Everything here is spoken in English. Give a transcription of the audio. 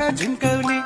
झिंकवली